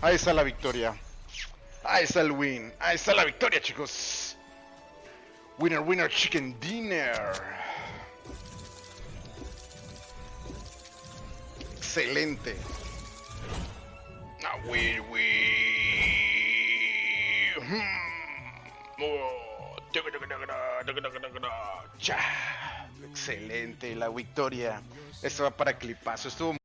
Ahí está la victoria. Ahí está el win. Ahí está la victoria, chicos. Winner, winner, chicken dinner. Excelente. Ah, we, we. Hmm. Oh, Excelente, la victoria. Esto va para clipazo. Estuvo